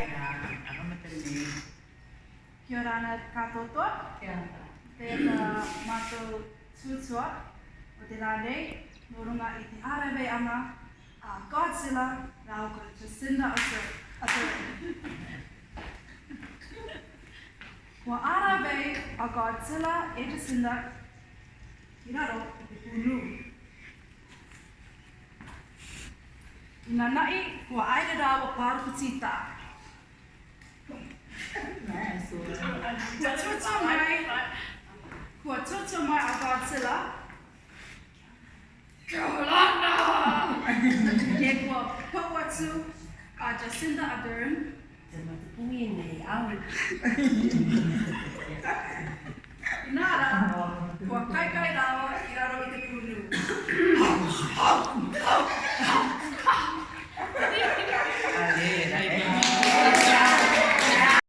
Kia ora ana katoa. Kia ora. Tēnā mātou tūtua o te rā nei, no runga i te arawe ana, a Godzilla, rā o kore Jacinda o te Kua arawe a Godzilla e Jacinda, ki raro o te pūnū. I nā nai, kua aere rā o pāru putita. kua tuta mai, kua tuta mai a Godzilla. Kaulana! Ke kua pauatu a Jacinda Ardern. Te mata pungi e nei, au. Nara, kua kaikai rau.